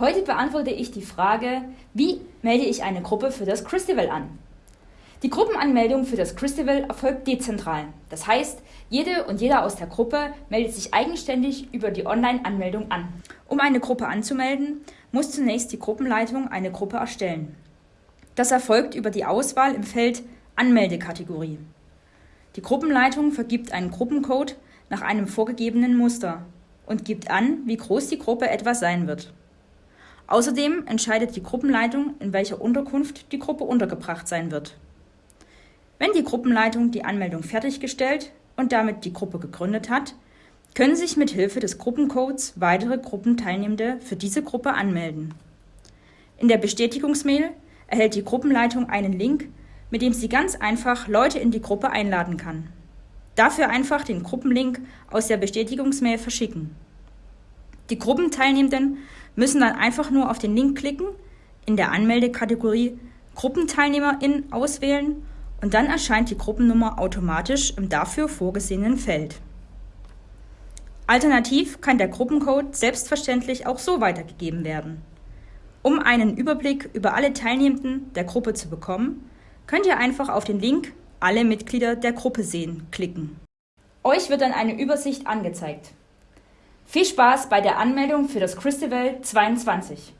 Heute beantworte ich die Frage, wie melde ich eine Gruppe für das Christival an? Die Gruppenanmeldung für das Christival erfolgt dezentral. Das heißt, jede und jeder aus der Gruppe meldet sich eigenständig über die Online-Anmeldung an. Um eine Gruppe anzumelden, muss zunächst die Gruppenleitung eine Gruppe erstellen. Das erfolgt über die Auswahl im Feld Anmeldekategorie. Die Gruppenleitung vergibt einen Gruppencode nach einem vorgegebenen Muster und gibt an, wie groß die Gruppe etwa sein wird. Außerdem entscheidet die Gruppenleitung, in welcher Unterkunft die Gruppe untergebracht sein wird. Wenn die Gruppenleitung die Anmeldung fertiggestellt und damit die Gruppe gegründet hat, können sich mit Hilfe des Gruppencodes weitere Gruppenteilnehmende für diese Gruppe anmelden. In der Bestätigungsmail erhält die Gruppenleitung einen Link, mit dem sie ganz einfach Leute in die Gruppe einladen kann. Dafür einfach den Gruppenlink aus der Bestätigungsmail verschicken. Die Gruppenteilnehmenden müssen dann einfach nur auf den Link klicken, in der Anmeldekategorie Gruppenteilnehmerin auswählen und dann erscheint die Gruppennummer automatisch im dafür vorgesehenen Feld. Alternativ kann der Gruppencode selbstverständlich auch so weitergegeben werden. Um einen Überblick über alle Teilnehmenden der Gruppe zu bekommen, könnt ihr einfach auf den Link Alle Mitglieder der Gruppe sehen klicken. Euch wird dann eine Übersicht angezeigt. Viel Spaß bei der Anmeldung für das Christival 22!